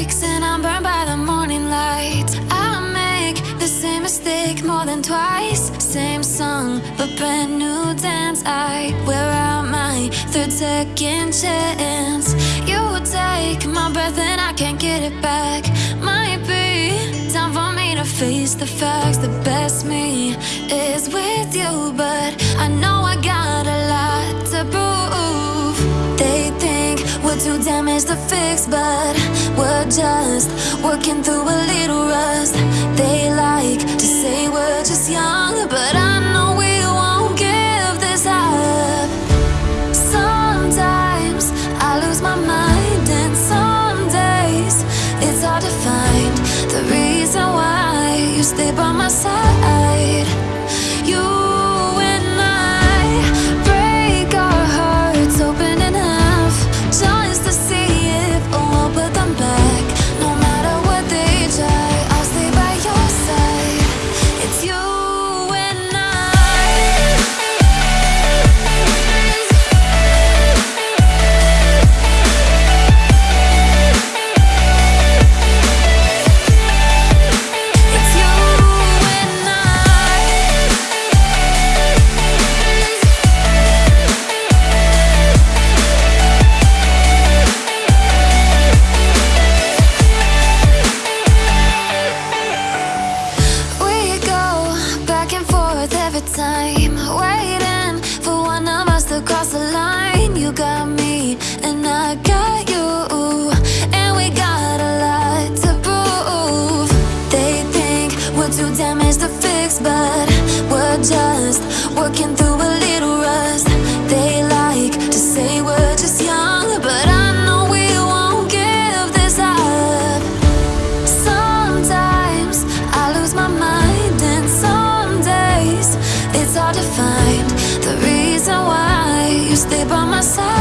and I'm burned by the morning light. I make the same mistake more than twice. Same song, but brand new dance. I wear out my third second chance. You take my breath and I can't get it back. Might be time for me to face the facts. The best me is with you But I know I got a lot to prove. They think we're too damaged to fix, but just working through a little rust. They like to say we're just young, but I know we won't give this up. Sometimes I lose my mind, and some days it's hard to find the reason why you stay by my side. You but we're just working through a little rust. They like to say we're just young, but I know we won't give this up. Sometimes I lose my mind, and some days it's hard to find the reason why you stay by my side.